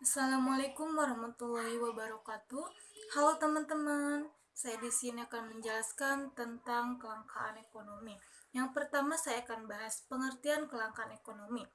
Assalamualaikum warahmatullahi wabarakatuh. Halo teman-teman, saya di sini akan menjelaskan tentang kelangkaan ekonomi. Yang pertama saya akan bahas pengertian kelangkaan ekonomi.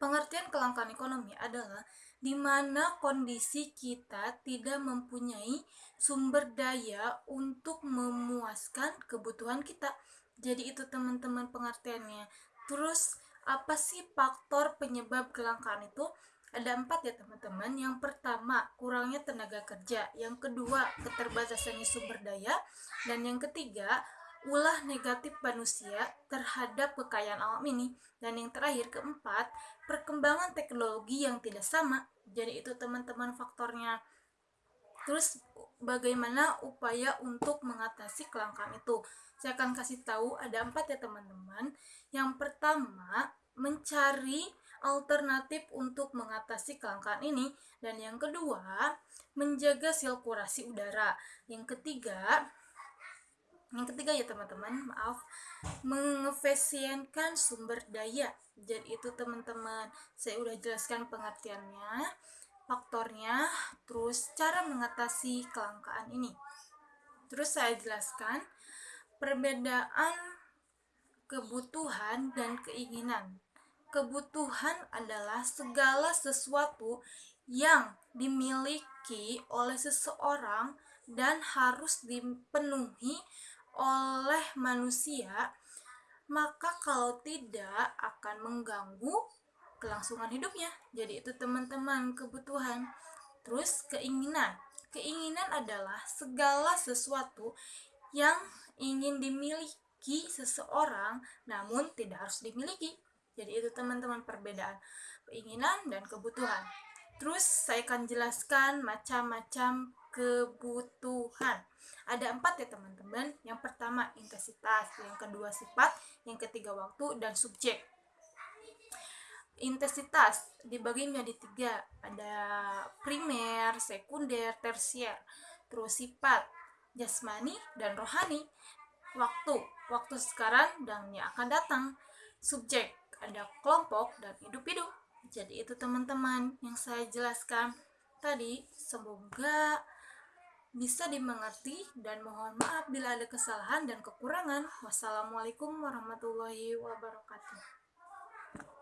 Pengertian kelangkaan ekonomi adalah di mana kondisi kita tidak mempunyai sumber daya untuk memuaskan kebutuhan kita. Jadi itu teman-teman pengertiannya. Terus apa sih faktor penyebab kelangkaan itu? Ada empat ya teman-teman. Yang pertama kurangnya tenaga kerja. Yang kedua keterbatasannya sumber daya. Dan yang ketiga ulah negatif manusia terhadap kekayaan alam ini. Dan yang terakhir keempat perkembangan teknologi yang tidak sama. Jadi itu teman-teman faktornya. Terus bagaimana upaya untuk mengatasi kelangkaan itu? Saya akan kasih tahu ada empat ya teman-teman. Yang pertama mencari alternatif untuk mengatasi kelangkaan ini. Dan yang kedua menjaga sirkulasi udara. Yang ketiga yang ketiga ya teman-teman maaf mengefisienkan sumber daya. Jadi itu teman-teman saya udah jelaskan pengertiannya faktornya terus cara mengatasi kelangkaan ini. Terus saya jelaskan perbedaan kebutuhan dan keinginan kebutuhan adalah segala sesuatu yang dimiliki oleh seseorang dan harus dipenuhi oleh manusia, maka kalau tidak akan mengganggu kelangsungan hidupnya. Jadi itu teman-teman kebutuhan. Terus keinginan. Keinginan adalah segala sesuatu yang ingin dimiliki seseorang namun tidak harus dimiliki. Teman-teman perbedaan keinginan dan kebutuhan. Terus saya akan jelaskan macam-macam kebutuhan. Ada empat ya teman-teman. Yang pertama intensitas, yang kedua sifat, yang ketiga waktu, dan subjek. Intensitas dibagi menjadi tiga. Ada primer, sekunder, tersier. Terus sifat, jasmani, dan rohani. Waktu, waktu sekarang dan yang akan datang. Subjek, ada kelompok dan hidup-hidup. Jadi itu teman-teman yang saya jelaskan tadi. Semoga bisa dimengerti dan mohon maaf bila ada kesalahan dan kekurangan. Wassalamualaikum warahmatullahi wabarakatuh.